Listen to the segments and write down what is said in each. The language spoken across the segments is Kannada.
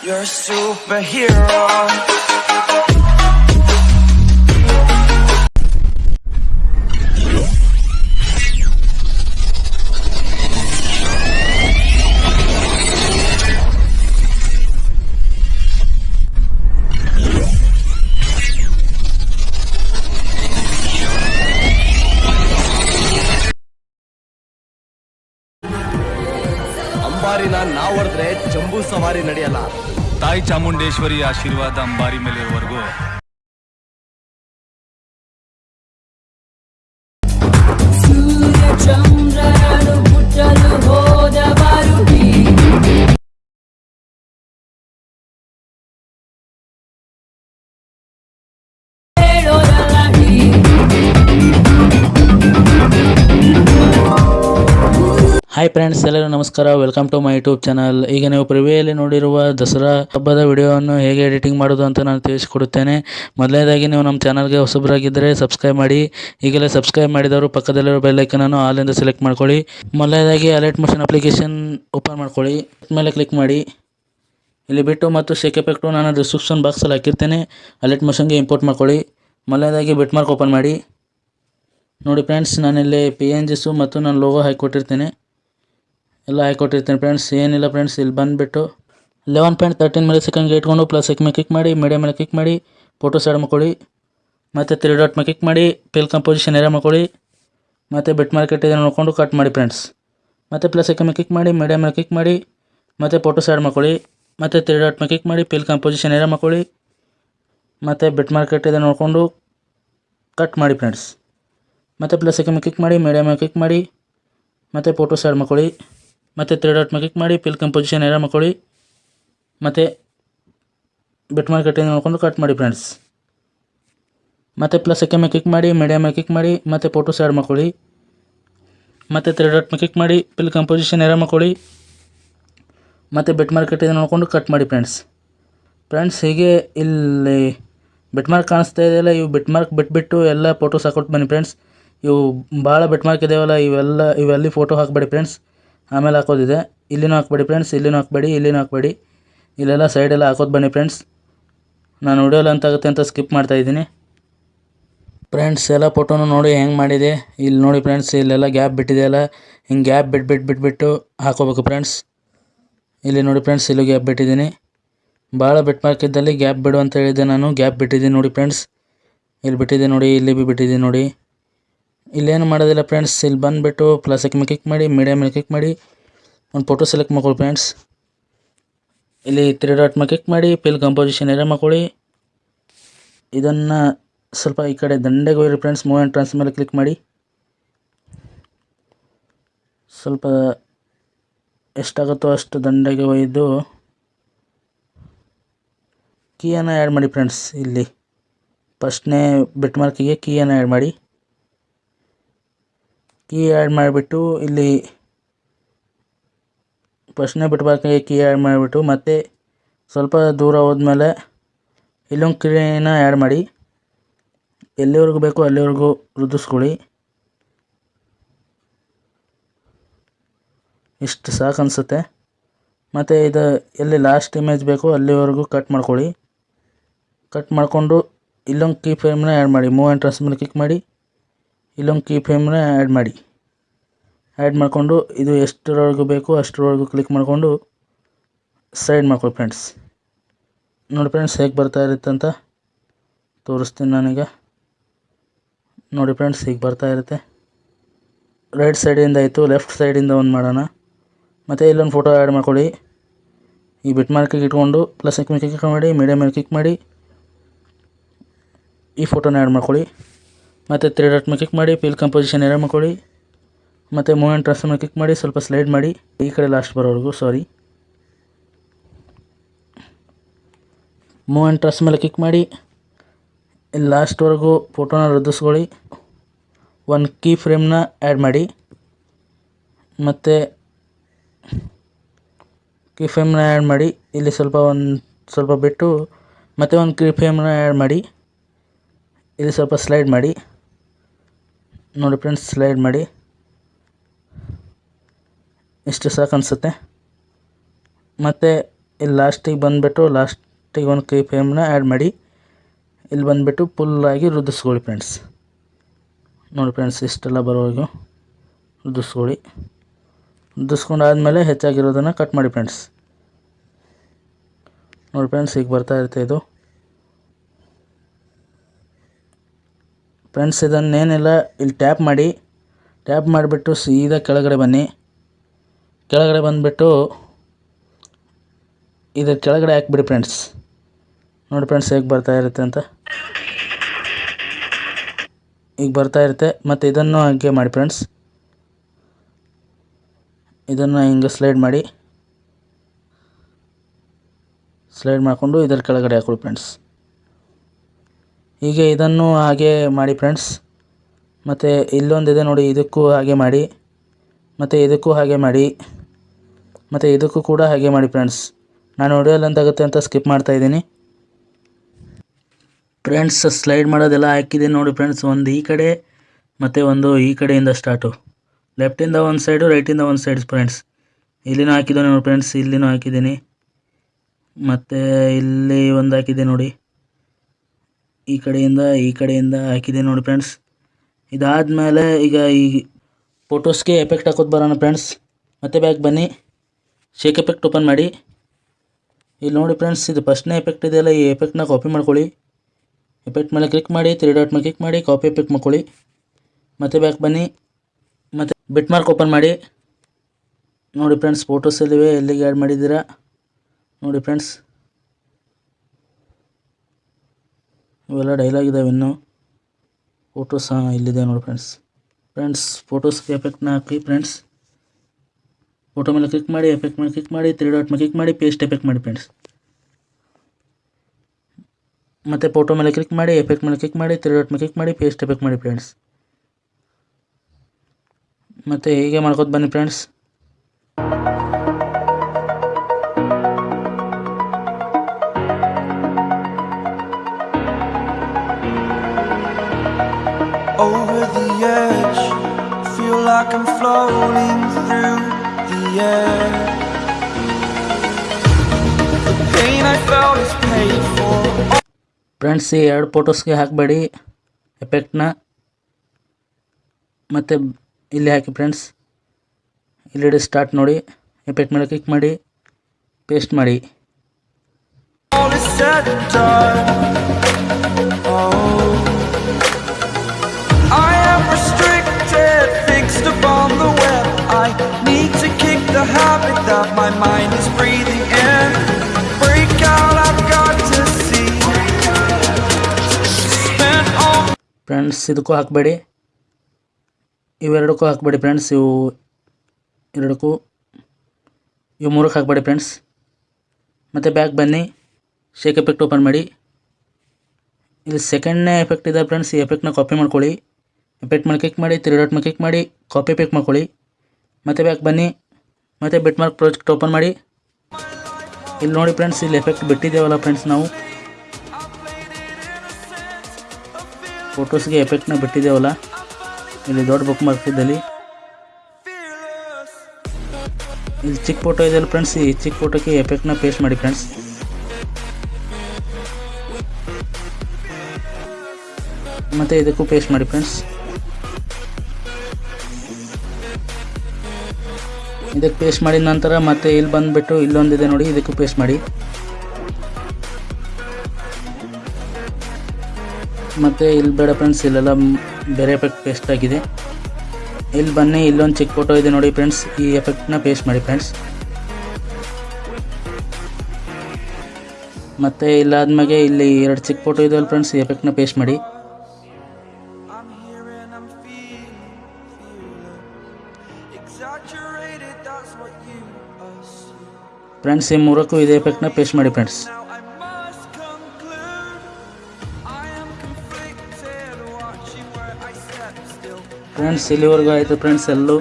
You're a superhero. ಅಂಬಾರಿನ ನಾವ್ ಹೊಡೆದ್ರೆ ಜಂಬೂ ಸವಾರಿ ನಡೆಯಲ್ಲ. ತಾಯಿ ಚಾಮುಂಡೇಶ್ವರಿ ಆಶೀರ್ವಾದ ಅಂಬಾರಿ ಮೇಲಿರುವವರೆಗೂ ಫ್ರೆಂಡ್ಸ್ ಎಲ್ಲರೂ ನಮಸ್ಕಾರ. Welcome to my YouTube channel ಈಗ ನೀವು ಪ್ರಿವಿಯಲ್ಲಿ ನೋಡಿರುವ ದಸರಾ ಹಬ್ಬದ ವಿಡಿಯೋವನ್ನು ಹೇಗೆ ಎಡಿಟಿಂಗ್ ಮಾಡೋದು ಅಂತ ನಾನು ತಿಳಿಸಿಕೊಡುತ್ತೇನೆ. ಮೊದಲನೇದಾಗಿ ನೀವು ನಮ್ಮ ಚಾನಲ್ಗೆ ಹೊಸಬರಾಗಿದ್ದರೆ ಸಬ್ಸ್ಕ್ರೈಬ್ ಮಾಡಿ. ಈಗಲೇ ಸಬ್ಸ್ಕ್ರೈಬ್ ಮಾಡಿದವರು ಪಕ್ಕದಲ್ಲಿರೋ ಬೆಲ್ಲೈಕನನ್ನು ಆಲಿಂದ ಸೆಲೆಕ್ಟ್ ಮಾಡ್ಕೊಳ್ಳಿ. ಮೊದಲನೇದಾಗಿ ಅಲರ್ಟ್ ಮೋಷನ್ ಅಪ್ಲಿಕೇಶನ್ ಓಪನ್ ಮಾಡ್ಕೊಳ್ಳಿ. ಮೇಲೆ ಕ್ಲಿಕ್ ಮಾಡಿ. ಇಲ್ಲಿ ಬಿಟ್ಟು ಮತ್ತು ಶೇಕ್ ಎಫೆಕ್ಟು ನಾನು ಡಿಸ್ಕ್ರಿಪ್ಷನ್ ಬಾಕ್ಸಲ್ಲಿ ಹಾಕಿರ್ತೇನೆ. ಅಲರ್ಟ್ ಮೋಷನ್ಗೆ ಇಂಪೋರ್ಟ್ ಮಾಡ್ಕೊಳ್ಳಿ. ಮೊದಲನೇದಾಗಿ ಬಿಟ್ ಮಾರ್ಕ್ ಓಪನ್ ಮಾಡಿ. ನೋಡಿ ಫ್ರೆಂಡ್ಸ್ ನಾನಿಲ್ಲಿ ಪಿ ಎನ್ ಜಿಸು ಮತ್ತು ನಾನು ಲೋಗೋ ಹಾಕಿಕೊಟ್ಟಿರ್ತೇನೆ. ಎಲ್ಲ ಹಾಕೊಟ್ಟಿರ್ತೀನಿ ಫ್ರೆಂಡ್ಸ್ ಏನಿಲ್ಲ ಫ್ರೆಂಡ್ಸ್ ಇಲ್ಲಿ ಬಂದುಬಿಟ್ಟು ಲೆವೆನ್ ಪಾಯಿಂಟ್ ತರ್ಟೀನ್ ಮಿಲಿ ಸೆಕೆಂಡ್ಗೆ ಇಟ್ಕೊಂಡು ಪ್ಲಸ್ ಮೇಲೆ ಕ್ಲಿಕ್ ಮಾಡಿ ಮೀಡಿಯಮ್ ಮೇಲೆ ಕ್ಲಿಕ್ ಮಾಡಿ ಫೋಟೋ ಸೈಡ್ ಮಾಡ್ಕೊಳ್ಳಿ, ಮತ್ತು ತ್ರೀ ಡಾಟ್ ಮೇಲೆ ಕ್ಲಿಕ್ ಮಾಡಿ ಪಿಲ್ ಕಂಪೋಸಿಷನ್ ಏರಿಯಾ ಮಾಡ್ಕೊಳ್ಳಿ, ಮತ್ತು ಬಿಟ್ ಮಾರ್ಕೆಟ್ ಇದೆ ನೋಡಿಕೊಂಡು ಕಟ್ ಮಾಡಿ ಫ್ರೆಂಡ್ಸ್ ಮತ್ತು ಪ್ಲಸ್ ಮೇಲೆ ಕ್ಲಿಕ್ ಮಾಡಿ ಮೀಡಿಯಮ್ ಮೇಲೆ ಕ್ಲಿಕ್ ಮಾಡಿ, ಮತ್ತು ಫೋಟೋ ಸೈಡ್ ಮಾಡ್ಕೊಳ್ಳಿ, ಮತ್ತು ತ್ರೀ ಡಾಟ್ ಮೇಲೆ ಕ್ಲಿಕ್ ಮಾಡಿ ಪಿಲ್ ಕಂಪೋಸಿಷನ್ ಏರಿಯಾ ಮಾಡ್ಕೊಳ್ಳಿ, ಮತ್ತು ಬಿಟ್ ಮಾರ್ಕೆಟ್ ಇದೆ ನೋಡಿಕೊಂಡು ಕಟ್ ಮಾಡಿ ಫ್ರೆಂಡ್ಸ್ ಮತ್ತು ಪ್ಲಸ್ ಮೇಲೆ ಕ್ಲಿಕ್ ಮಾಡಿ ಮೀಡಿಯಮ್ ಮೇಲೆ ಕ್ಲಿಕ್ ಮಾಡಿ, ಮತ್ತು ಫೋಟೋ ಸೈಡ್ ಮಾಡ್ಕೊಳ್ಳಿ. ಮತ್ತು ತ್ರೀ ಡಾಟ್ ಮೇಲೆ ಕ್ಲಿಕ್ ಮಾಡಿ ಪಿಲ್ ಕಂಪೋಸಿಷನ್ ಏರಿಯಾ ಮಾಡ್ಕೊಳ್ಳಿ. ಮತ್ತು ಬಿಟ್ ಮಾರ್ಕೆಟಿಂದ ನೋಡ್ಕೊಂಡು ಕಟ್ ಮಾಡಿ ಫ್ರೆಂಡ್ಸ್ ಮತ್ತು ಪ್ಲಸ್ ಮೇಲೆ ಕ್ಲಿಕ್ ಮಾಡಿ ಮೀಡಿಯಾ ಮೇಲೆ ಕ್ಲಿಕ್ ಮಾಡಿ, ಮತ್ತು ಫೋಟೋ ಸ್ಯಾಡ್ ಮಾಡ್ಕೊಳ್ಳಿ. ಮತ್ತು ತ್ರೀ ಡಾಟ್ ಮೇಲೆ ಕ್ಲಿಕ್ ಮಾಡಿ ಪಿಲ್ ಕಂಪೋಸಿಷನ್ ಎರಡು ಮಾಡ್ಕೊಳ್ಳಿ. ಮತ್ತು ಬಿಟ್ ಮಾರ್ಕೆಟಿಂದ ನೋಡ್ಕೊಂಡು ಕಟ್ ಮಾಡಿ ಫ್ರೆಂಡ್ಸ್ ಫ್ರೆಂಡ್ಸ್ ಹೀಗೆ ಇಲ್ಲಿ ಬಿಟ್ ಮಾರ್ಕ್ ಕಾಣಿಸ್ತಾ ಇದೆಯಲ್ಲ, ಇವು ಬಿಟ್ ಮಾರ್ಕ್ ಬಿಟ್ಬಿಟ್ಟು ಎಲ್ಲ ಫೋಟೋಸ್ ಹಾಕೊಟ್ಟು ಬನ್ನಿ ಫ್ರೆಂಡ್ಸ್ ಇವು ಭಾಳ ಬಿಟ್ ಮಾರ್ಕ್ ಇದಾವಲ್ಲ, ಇವೆಲ್ಲ, ಇವೆಲ್ಲಿ ಫೋಟೋ ಹಾಕಬೇಡಿ ಫ್ರೆಂಡ್ಸ್ ಆಮೇಲೆ ಹಾಕೋದಿದೆ. ಇಲ್ಲಿನೂ ಹಾಕ್ಬೇಡಿ ಫ್ರೆಂಡ್ಸ್ ಇಲ್ಲಿನೂ ಹಾಕ್ಬೇಡಿ ಇಲ್ಲಿನೂ ಹಾಕ್ಬೇಡಿ. ಇಲ್ಲೆಲ್ಲ ಸೈಡೆಲ್ಲ ಹಾಕೋದು ಬನ್ನಿ ಫ್ರೆಂಡ್ಸ್ ನಾನು ವಿಡಿಯೋಲ್ಲ ಅಂತ ಆಗುತ್ತೆ ಅಂತ ಸ್ಕಿಪ್ ಮಾಡ್ತಾ ಇದ್ದೀನಿ. ಫ್ರೆಂಡ್ಸ್ ಎಲ್ಲ ಫೋಟೋನು ನೋಡಿ ಹೆಂಗೆ ಮಾಡಿದೆ? ಇಲ್ಲಿ ನೋಡಿ ಫ್ರೆಂಡ್ಸ್ ಇಲ್ಲೆಲ್ಲ ಗ್ಯಾಪ್ ಬಿಟ್ಟಿದೆಯಲ್ಲ ಹಿಂಗೆ ಗ್ಯಾಪ್ ಬಿಟ್ಟು ಬಿಟ್ಟು ಬಿಟ್ಬಿಟ್ಟು ಹಾಕೋಬೇಕು ಫ್ರೆಂಡ್ಸ್ ಇಲ್ಲಿ ನೋಡಿ ಫ್ರೆಂಡ್ಸ್ ಇಲ್ಲಿ ಗ್ಯಾಪ್ ಬಿಟ್ಟಿದ್ದೀನಿ. ಭಾಳ ಬಿಟ್ ಮಾರ್ಕಿದ್ದಲ್ಲಿ ಗ್ಯಾಪ್ ಬಿಡು ಅಂತ ಹೇಳಿದ್ದೆ ನಾನು. ಗ್ಯಾಪ್ ಬಿಟ್ಟಿದ್ದೀನಿ ನೋಡಿ ಫ್ರೆಂಡ್ಸ್ ಇಲ್ಲಿ ಬಿಟ್ಟಿದ್ದೆ ನೋಡಿ, ಇಲ್ಲಿ ಬಿ ಬಿಟ್ಟಿದ್ದೀನಿ ನೋಡಿ. ಇಲ್ಲೇನು ಮಾಡೋದಿಲ್ಲ ಫ್ರೆಂಡ್ಸ್ ಇಲ್ಲಿ ಬಂದುಬಿಟ್ಟು ಪ್ಲಸ್ ಮೇಲೆ ಕ್ಲಿಕ್ ಮಾಡಿ ಮೀಡಿಯಮ್ ಮೇಲೆ ಕ್ಲಿಕ್ ಮಾಡಿ, ಒಂದು ಫೋಟೋ ಸೆಲೆಕ್ಟ್ ಮಾಡ್ಕೊಳ್ಳಿ ಫ್ರೆಂಡ್ಸ್ ಇಲ್ಲಿ ತ್ರೀ ಡಾಟ್ ಮೇಲೆ ಕ್ಲಿಕ್ ಮಾಡಿ ಪಿಲ್ ಕಂಪೋಸಿಷನ್ ಏರಿಯಾ ಮಾಡ್ಕೊಳ್ಳಿ. ಇದನ್ನು ಸ್ವಲ್ಪ ಈ ಕಡೆ ದಂಡೆಗೆ ಹೋಗಿರಿ ಫ್ರೆಂಡ್ಸ್ ಮೂವ್ ಆ್ಯಂಡ್ ಟ್ರಾನ್ಸ್ ಮೇಲೆ ಕ್ಲಿಕ್ ಮಾಡಿ. ಸ್ವಲ್ಪ ಎಷ್ಟಾಗುತ್ತೋ ಅಷ್ಟು ದಂಡೆಗೆ ಒಯ್ದು ಕೀಯನ್ನು ಆ್ಯಡ್ ಮಾಡಿ ಫ್ರೆಂಡ್ಸ್ ಇಲ್ಲಿ ಫಸ್ಟ್ನೇ ಬಿಟ್ ಮಾರ್ಕಿಗೆ ಕೀಯನ್ನು ಆ್ಯಡ್ ಮಾಡಿ. ಕೀ ಆ್ಯಡ್ ಮಾಡಿಬಿಟ್ಟು ಇಲ್ಲಿ ಫಸ್ಟ್ನೇ ಬಿಟ್ಬಾರ್ಕಾಗಿ ಕೀ ಆ್ಯಡ್ ಮಾಡಿಬಿಟ್ಟು ಮತ್ತೆ ಸ್ವಲ್ಪ ದೂರ ಹೋದ್ಮೇಲೆ ಇಲ್ಲೊಂದು ಕೀನ ಆ್ಯಡ್ ಮಾಡಿ. ಎಲ್ಲಿವರೆಗೂ ಬೇಕೋ ಅಲ್ಲಿವರೆಗೂ ವೃದ್ಧಿಸ್ಕೊಳ್ಳಿ ಇಷ್ಟು ಸಾಕು ಅನಿಸುತ್ತೆ ಮತ್ತು ಇದು ಎಲ್ಲಿ ಲಾಸ್ಟ್ ಇಮೇಜ್ ಬೇಕೋ ಅಲ್ಲಿವರೆಗೂ ಕಟ್ ಮಾಡ್ಕೊಳ್ಳಿ. ಕಟ್ ಮಾಡಿಕೊಂಡು ಇಲ್ಲೊಂದು ಕೀ ಫ್ರೇಮ್ನ ಆ್ಯಡ್ ಮಾಡಿ. ಮೂವ್ ಆ್ಯಂಡ್ ಟ್ರಾನ್ಸ್ ಮೇಲೆ ಕ್ಲಿಕ್ ಮಾಡಿ. ಇಲ್ಲೊಂದು ಕೀ ಫ್ರೇಮ್ನ ಆ್ಯಡ್ ಮಾಡಿ. ಆ್ಯಡ್ ಮಾಡಿಕೊಂಡು ಇದು ಎಷ್ಟರವರೆಗೂ ಬೇಕು ಅಷ್ಟರವರೆಗೂ ಕ್ಲಿಕ್ ಮಾಡಿಕೊಂಡು ಸೈಡ್ ಮಾಡ್ಕೊಳ್ಳಿ ಫ್ರೆಂಡ್ಸ್. ನೋಡಿ ಫ್ರೆಂಡ್ಸ್ ಹೇಗೆ ಬರ್ತಾ ಇರುತ್ತೆ ಅಂತ ತೋರಿಸ್ತೀನಿ ನಾನೀಗ. ನೋಡಿ ಫ್ರೆಂಡ್ಸ್ ಹೀಗೆ ಬರ್ತಾ ಇರುತ್ತೆ. ರೈಟ್ ಸೈಡಿಂದ ಆಯಿತು, ಲೆಫ್ಟ್ ಸೈಡಿಂದ ಒಂದು ಮಾಡೋಣ. ಮತ್ತು ಇಲ್ಲೊಂದು ಫೋಟೋ ಆ್ಯಡ್ ಮಾಡ್ಕೊಳ್ಳಿ. ಈ ಬಿಟ್ ಮಾರ್ಕಿಗೆ ಇಟ್ಕೊಂಡು, ಪ್ಲಸ್ ಕ್ಲಿಕ್ ಮಾಡಿ ಮೀಡಿಯಮ್ ಮೇಲೆ ಕ್ಲಿಕ್ ಮಾಡಿ ಈ ಫೋಟೋನ ಆ್ಯಡ್ ಮಾಡ್ಕೊಳ್ಳಿ. ಮತ್ತು ತ್ರೀ ಡಾಟ್ ಮೇಲೆ ಕ್ಲಿಕ್ ಮಾಡಿ ಫೀಲ್ ಕಂಪೋಸಿಷನ್ ಎರಡು ಮಾಡ್ಕೊಳ್ಳಿ. ಮತ್ತು ಮೂವ್ ಆ್ಯಂಡ್ ಟ್ರಾನ್ಸ್ ಮೇಲೆ ಕ್ಲಿಕ್ ಮಾಡಿ, ಸ್ವಲ್ಪ ಸ್ಲೈಡ್ ಮಾಡಿ. ಈ ಕಡೆ ಲಾಸ್ಟ್ ಬರೋವರೆಗೂ ಸಾರಿ ಆ್ಯಂಡ್ ಟ್ರಾನ್ಸ್ ಮೇಲೆ ಕ್ಲಿಕ್ ಮಾಡಿ. ಲಾಸ್ಟ್ವರೆಗೂ ಫೋಟೋನ ರದ್ದಿಸ್ಕೊಳ್ಳಿ. ಒಂದು ಕೀ ಫ್ರೇಮ್ನ ಆ್ಯಡ್ ಮಾಡಿ. ಮತ್ತು ಕೀ ಫ್ರೇಮ್ನ ಆ್ಯಡ್ ಮಾಡಿ. ಇಲ್ಲಿ ಸ್ವಲ್ಪ ಒಂದು, ಸ್ವಲ್ಪ ಬಿಟ್ಟು ಮತ್ತು ಒಂದು ಕೀ ಫ್ರೇಮ್ನ ಆ್ಯಡ್ ಮಾಡಿ. ಇಲ್ಲಿ ಸ್ವಲ್ಪ ಸ್ಲೈಡ್ ಮಾಡಿ. ನೋಡಿ ಫ್ರೆಂಡ್ಸ್ ಸ್ಲೈಡ್ ಮಾಡಿ. ಇಷ್ಟು ಸಾಕು ಅನಿಸುತ್ತೆ. ಮತ್ತು ಇಲ್ಲಿ ಲಾಸ್ಟಿಗೆ ಬಂದುಬಿಟ್ಟು ಲಾಸ್ಟಿಗೆ ಒಂದು ಕೈ ಫ್ರೇಮ್ನ ಆ್ಯಡ್ ಮಾಡಿ. ಇಲ್ಲಿ ಬಂದುಬಿಟ್ಟು ಫುಲ್ಲಾಗಿ ರುದ್ದಿಸ್ಕೊಳ್ಳಿ ಫ್ರೆಂಡ್ಸ್. ನೋಡಿ ಫ್ರೆಂಡ್ಸ್, ಇಷ್ಟೆಲ್ಲ ಬರೋವರೆಗೂ ರುದ್ದಿಸ್ಕೊಳ್ಳಿ ರುದ್ದಿಸ್ಕೊಂಡಾದ್ಮೇಲೆ ಹೆಚ್ಚಾಗಿರೋದನ್ನು ಕಟ್ ಮಾಡಿ ಫ್ರೆಂಡ್ಸ್. ನೋಡಿ ಫ್ರೆಂಡ್ಸ್, ಈಗ ಬರ್ತಾ ಇರುತ್ತೆ ಇದು. ಫ್ರೆಂಡ್ಸ್ ಇದನ್ನೇನಿಲ್ಲ, ಇಲ್ಲಿ ಟ್ಯಾಪ್ ಮಾಡಿ. ಟ್ಯಾಪ್ ಮಾಡಿಬಿಟ್ಟು ಸೀದಾ ಕೆಳಗಡೆ ಬನ್ನಿ. ಕೆಳಗಡೆ ಬಂದುಬಿಟ್ಟು ಇದು ಕೆಳಗಡೆ ಹಾಕ್ಬಿಡಿ ಫ್ರೆಂಡ್ಸ್ ನೋಡಿ ಫ್ರೆಂಡ್ಸ್ ಹೇಗೆ ಬರ್ತಾ ಇರುತ್ತೆ ಅಂತ. ಈಗ ಬರ್ತಾ ಇರುತ್ತೆ, ಮತ್ತು ಇದನ್ನು ಹಾಗೆ ಮಾಡಿ ಫ್ರೆಂಡ್ಸ್ ಇದನ್ನು ಹಿಂಗೆ ಸ್ಲೈಡ್ ಮಾಡಿ. ಸ್ಲೈಡ್ ಮಾಡಿಕೊಂಡು ಇದರ ಕೆಳಗಡೆ ಹಾಕೊಳ್ಳಿ ಫ್ರೆಂಡ್ಸ್ ಹೀಗೆ ಇದನ್ನು ಹಾಗೆ ಮಾಡಿ ಫ್ರೆಂಡ್ಸ್ ಮತ್ತು ಇಲ್ಲೊಂದಿದೆ ನೋಡಿ, ಇದಕ್ಕೂ ಹಾಗೆ ಮಾಡಿ. ಮತ್ತು ಇದಕ್ಕೂ ಹಾಗೆ ಮಾಡಿ. ಮತ್ತು ಇದಕ್ಕೂ ಕೂಡ ಹಾಗೆ ಮಾಡಿ ಫ್ರೆಂಡ್ಸ್ ನಾನು ವಿಡಿಯೋ ಆಗುತ್ತೆ ಅಂತ ಸ್ಕಿಪ್ ಮಾಡ್ತಾ ಇದ್ದೀನಿ. ಫ್ರೆಂಡ್ಸ್ ಸ್ಲೈಡ್ ಮಾಡೋದೆಲ್ಲ ಹಾಕಿದ್ದೀನಿ ನೋಡಿ ಫ್ರೆಂಡ್ಸ್ ಒಂದು ಈ ಕಡೆ, ಮತ್ತು ಒಂದು ಈ ಕಡೆಯಿಂದ ಸ್ಟಾರ್ಟು ಲೆಫ್ಟಿಂದ ಒಂದು ಸೈಡು ರೈಟಿಂದ ಒಂದು ಸೈಡ್ ಫ್ರೆಂಡ್ಸ್ ಇಲ್ಲಿನೂ ಹಾಕಿದ್ದೀನಿ ನೋಡಿ ಫ್ರೆಂಡ್ಸ್ ಇಲ್ಲಿನೂ ಹಾಕಿದ್ದೀನಿ. ಮತ್ತು ಇಲ್ಲಿ ಒಂದು ಹಾಕಿದೆ ನೋಡಿ. ಈ ಕಡೆಯಿಂದ ಈ ಕಡೆಯಿಂದ ಹಾಕಿದೆ ನೋಡಿ ಫ್ರೆಂಡ್ಸ್. ಇದಾದಮೇಲೆ ಈಗ ಈ ಫೋಟೋಸ್ಗೆ ಎಫೆಕ್ಟ್ ಹಾಕೋದು ಬರೋಣ ಫ್ರೆಂಡ್ಸ್. ಮತ್ತೆ ಬ್ಯಾಕ್ ಬನ್ನಿ. ಶೇಕ್ ಎಫೆಕ್ಟ್ ಓಪನ್ ಮಾಡಿ. ಇಲ್ಲಿ ನೋಡಿ ಫ್ರೆಂಡ್ಸ್, ಇದು ಫಸ್ಟ್ನೇ ಎಫೆಕ್ಟ್ ಇದೆಯಲ್ಲ ಈ ಎಫೆಕ್ಟ್ನ ಕಾಪಿ ಮಾಡ್ಕೊಳ್ಳಿ. ಎಫೆಕ್ಟ್ ಮೇಲೆ ಕ್ಲಿಕ್ ಮಾಡಿ ತ್ರೀ ಡಾಟ್ ಮೇಲೆ ಕ್ಲಿಕ್ ಮಾಡಿ ಕಾಪಿ ಎಫೆಕ್ಟ್ ಮಾಡ್ಕೊಳ್ಳಿ. ಮತ್ತೆ ಬ್ಯಾಕ್ ಬನ್ನಿ. ಮತ್ತು ಬಿಟ್ ಮಾರ್ಕ್ ಓಪನ್ ಮಾಡಿ. ನೋಡಿ ಫ್ರೆಂಡ್ಸ್ ಫೋಟೋಸ್ ಎಲ್ಲಿವೆ, ಎಲ್ಲಿಗೆ ಆ್ಯಡ್ ಮಾಡಿದ್ದೀರಾ? ನೋಡಿ ಫ್ರೆಂಡ್ಸ್. ಇವೆಲ್ಲ ಡೈಲಾಗ್ ಇದಾವೆ ಇನ್ನೂ. ಫೋಟೋಸ್ ಇಲ್ಲಿದೆ ನೋಡಿ ಫ್ರೆಂಡ್ಸ್ ಫ್ರೆಂಡ್ಸ್ ಫೋಟೋಸ್ಗೆ ಎಫೆಕ್ಟ್ನ ಹಾಕಿ ಫ್ರೆಂಡ್ಸ್ ಫೋಟೋ ಮೇಲೆ ಕ್ಲಿಕ್ ಮಾಡಿ ಎಫೆಕ್ಟ್ ಮೇಲೆ ಕ್ಲಿಕ್ ಮಾಡಿ ತ್ರೀ ಡಾಟ್ ಮೇಲೆ ಕ್ಲಿಕ್ ಮಾಡಿ ಪೇಸ್ಟ್ ಎಫೆಕ್ಟ್ ಮಾಡಿ ಫ್ರೆಂಡ್ಸ್ ಮತ್ತು ಫೋಟೋ ಮೇಲೆ ಕ್ಲಿಕ್ ಮಾಡಿ ಎಫೆಕ್ಟ್ ಮೇಲೆ ಕ್ಲಿಕ್ ಮಾಡಿ ತ್ರೀ ಡಾಟ್ ಮೇಲೆ ಕ್ಲಿಕ್ ಮಾಡಿ ಪೇಸ್ಟ್ ಎಫೆಕ್ಟ್ ಮಾಡಿ ಫ್ರೆಂಡ್ಸ್ ಮತ್ತು ಹೀಗೆ ಮಾಡ್ಕೊತ ಬನ್ನಿ ಫ್ರೆಂಡ್ಸ್ ಫ್ರೆಂಡ್ಸ್ ಈ ಎರಡು ಫೋಟೋಸ್ಗೆ ಹಾಕಬೇಡಿ. ಎಫೆಕ್ಟ್ನ ಮತ್ತು ಇಲ್ಲಿ ಹಾಕಿ ಫ್ರೆಂಡ್ಸ್ ಇಲ್ಲಿ ಹಿಡಿ ಸ್ಟಾರ್ಟ್ ನೋಡಿ. ಎಫೆಕ್ಟ್ ಮೇಲೆ ಕ್ಲಿಕ್ ಮಾಡಿ. ಪೇಸ್ಟ್ ಮಾಡಿ. The habit that my mind is breathing in. Break out, I've got to see. Friends ಇದಕ್ಕೂ ಹಾಕಬೇಡಿ. ಇವೆರಡಕ್ಕೂ ಹಾಕಬೇಡಿ ಫ್ರೆಂಡ್ಸ್ ಇವು ಎರಡಕ್ಕೂ. ಇವು ಮೂರಕ್ಕೆ ಹಾಕಬೇಡಿ ಫ್ರೆಂಡ್ಸ್ ಮತ್ತು ಬ್ಯಾಕ್ ಬನ್ನಿ. ಶೇಕ್ ಎಫೆಕ್ಟ್ ಓಪನ್ ಮಾಡಿ. ಇಲ್ಲಿ ಸೆಕೆಂಡ್ನೇ ಎಫೆಕ್ಟ್ ಇದೆ ಫ್ರೆಂಡ್ಸ್ ಈ ಎಫೆಕ್ಟ್ನ ಕಾಪಿ ಮಾಡ್ಕೊಳ್ಳಿ. ಎಫೆಕ್ಟ್ ಮೇಲೆ ಕ್ಲಿಕ್ ಮಾಡಿ ತ್ರೀ ಡಾಟ್ ಮೇಲೆ ಕ್ಲಿಕ್ ಮಾಡಿ ಕಾಪಿ ಎಫೆಕ್ಟ್ ಮಾಡ್ಕೊಳ್ಳಿ. ಮತ್ತು ಬ್ಯಾಕ್ ಬನ್ನಿ. ಮತ್ತು ಬಿಟ್ ಮಾರ್ಕ್ ಪ್ರಾಜೆಕ್ಟ್ ಓಪನ್ ಮಾಡಿ. ಇಲ್ಲಿ ನೋಡಿ ಫ್ರೆಂಡ್ಸ್ ಇಲ್ಲಿ ಎಫೆಕ್ಟ್ ಬಿಟ್ಟಿದ್ದೇವಲ್ಲ ಫ್ರೆಂಡ್ಸ್ ನಾವು. ಫೋಟೋಸ್ಗೆ ಎಫೆಕ್ಟ್ನ ಬಿಟ್ಟಿದ್ದೇವಲ್ಲ. ಇಲ್ಲಿ ದೊಡ್ಡ ಬುಕ್ ಮಾರ್ಕ್ ಇದ್ದಲ್ಲಿ. ಇಲ್ಲಿ ಚಿಕ್ಕ ಫೋಟೋ ಇದೆಯಲ್ಲ ಫ್ರೆಂಡ್ಸ್ ಈ ಚಿಕ್ಕ ಫೋಟೋಕ್ಕೆ ಎಫೆಕ್ಟ್ನ ಪೇಸ್ಟ್ ಮಾಡಿ ಫ್ರೆಂಡ್ಸ್ ಮತ್ತು ಇದಕ್ಕೂ ಪೇಸ್ಟ್ ಮಾಡಿ ಫ್ರೆಂಡ್ಸ್ ಇದಕ್ಕೆ ಪೇಸ್ಟ್ ಮಾಡಿದ ನಂತರ ಮತ್ತೆ ಇಲ್ಲಿ ಬಂದುಬಿಟ್ಟು ಇಲ್ಲೊಂದಿದೆ ನೋಡಿ, ಇದಕ್ಕೂ ಪೇಸ್ಟ್ ಮಾಡಿ. ಮತ್ತು ಇಲ್ಲಿ ಬೇಡ ಫ್ರೆಂಡ್ಸ್ ಇಲ್ಲೆಲ್ಲ ಬೇರೆ ಎಫೆಕ್ಟ್ ಪೇಸ್ಟ್ ಆಗಿದೆ. ಇಲ್ಲಿ ಬನ್ನಿ, ಇಲ್ಲೊಂದು ಚಿಕ್ಕ ಫೋಟೋ ಇದೆ ನೋಡಿ ಫ್ರೆಂಡ್ಸ್ ಈ ಎಫೆಕ್ಟ್ನ ಪೇಸ್ಟ್ ಮಾಡಿ ಫ್ರೆಂಡ್ಸ್ ಮತ್ತೆ ಇಲ್ಲಾದ್ಮೇಲೆ ಇಲ್ಲಿ ಎರಡು ಚಿಕ್ಕ ಫೋಟೋ ಅಲ್ಲಿ ಫ್ರೆಂಡ್ಸ್ ಈ ಎಫೆಕ್ಟ್ನ ಪೇಸ್ಟ್ ಮಾಡಿ. ಫ್ರೆಂಡ್ಸ್ ಈ ಮೂರಕ್ಕೂ ಇದೇ ಎಫೆಕ್ಟ್ನ ಪೇಸ್ಟ್ ಮಾಡಿ ಫ್ರೆಂಡ್ಸ್. ಫ್ರೆಂಡ್ಸ್ ಇಲ್ಲಿವರೆಗೂ ಆಯಿತು ಫ್ರೆಂಡ್ಸ್ ಎಲ್ಲೂ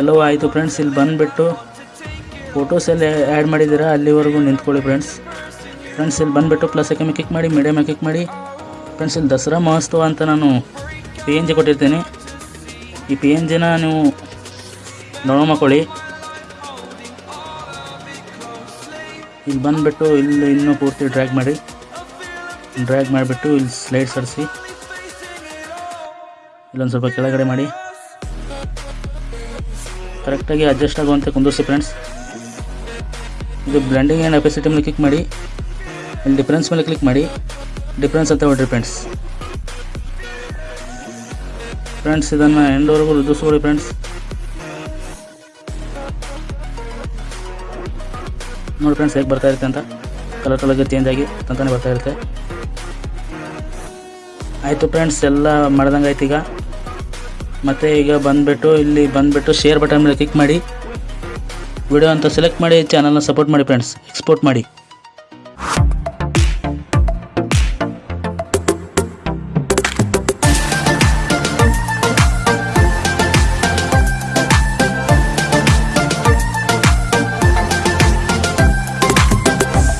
ಎಲ್ಲವೂ ಆಯಿತು ಫ್ರೆಂಡ್ಸ್ ಇಲ್ಲಿ ಬಂದುಬಿಟ್ಟು ಫೋಟೋಸ್ ಎಲ್ಲ ಆ್ಯಡ್ ಮಾಡಿದ್ದೀರಾ? ಅಲ್ಲಿವರೆಗೂ ನಿಂತ್ಕೊಳ್ಳಿ ಫ್ರೆಂಡ್ಸ್ ಫ್ರೆಂಡ್ಸ್ ಇಲ್ಲಿ ಬಂದುಬಿಟ್ಟು ಪ್ಲಸ್ ಮೇಲೆ ಕ್ಲಿಕ್ ಮಾಡಿ ಮೀಡಿಯಮ್ ಕ್ಲಿಕ್ ಮಾಡಿ. ಫ್ರೆಂಡ್ಸ್ ಇಲ್ಲಿ ದಸರಾ ಮಹೋತ್ಸವ ಅಂತ ನಾನು ಪಿ ಎನ್ ಜಿ ಕೊಟ್ಟಿರ್ತೀನಿ. ಈ ಪಿ ಎನ್ ಜಿನ ನೀವು ಡೌನ್ಲೋಡ್ ಮಾಡ್ಕೊಳ್ಳಿ. ಇಲ್ಲಿ ಬಂದುಬಿಟ್ಟು ಇಲ್ಲಿ ಇನ್ನೂ ಪೂರ್ತಿ ಡ್ರ್ಯಾಗ್ ಮಾಡಿ. ಡ್ರ್ಯಾಗ್ ಮಾಡಿಬಿಟ್ಟು ಇಲ್ಲಿ ಸ್ಲೈಡ್ ಸರಿಸಿ. ಇಲ್ಲೊಂದು ಸ್ವಲ್ಪ ಕೆಳಗಡೆ ಮಾಡಿ. ಕರೆಕ್ಟಾಗಿ ಅಡ್ಜಸ್ಟ್ ಆಗುವಂತೆ ಕುಂದಿರಿಸಿ ಫ್ರೆಂಡ್ಸ್ ಇದು ಬ್ಲೆಂಡಿಂಗ್ ಆ್ಯಂಡ್ ಅಪೆಸಿಟಿ ಮೇಲೆ ಕ್ಲಿಕ್ ಮಾಡಿ. ಇಲ್ಲಿ ಡಿಫ್ರೆನ್ಸ್ ಮೇಲೆ ಕ್ಲಿಕ್ ಮಾಡಿ. ಡಿಫ್ರೆನ್ಸ್ ಅಂತ ಹೊಡ್ರಿ ಫ್ರೆಂಡ್ಸ್ ಫ್ರೆಂಡ್ಸ್ ಇದನ್ನು ಎಂಡವರೆಗೂ ರುದಿಸ್ಕೊಳ್ಳಿ ಫ್ರೆಂಡ್ಸ್ ನೋಡಿ ಫ್ರೆಂಡ್ಸ್ ಹೇಗೆ ಬರ್ತಾ ಇರುತ್ತೆ ಅಂತ. ಕಲರ್ ಕಲರ್ಗೆ ಚೇಂಜ್ ಆಗಿ ತಂತಾನೆ ಬರ್ತಾ ಇರುತ್ತೆ. ಆಯಿತು ಫ್ರೆಂಡ್ಸ್ ಎಲ್ಲ ಮಾಡ್ದಂಗೆ ಆಯ್ತು ಈಗ. ಮತ್ತು ಈಗ ಬಂದುಬಿಟ್ಟು, ಇಲ್ಲಿ ಬಂದುಬಿಟ್ಟು ಶೇರ್ ಬಟನ್ ಮೇಲೆ ಕ್ಲಿಕ್ ಮಾಡಿ. ವಿಡಿಯೋ ಅಂತ ಸೆಲೆಕ್ಟ್ ಮಾಡಿ ಚಾನಲ್ನ ಸಪೋರ್ಟ್ ಮಾಡಿ ಫ್ರೆಂಡ್ಸ್ ಎಕ್ಸ್ಪೋರ್ಟ್ ಮಾಡಿ.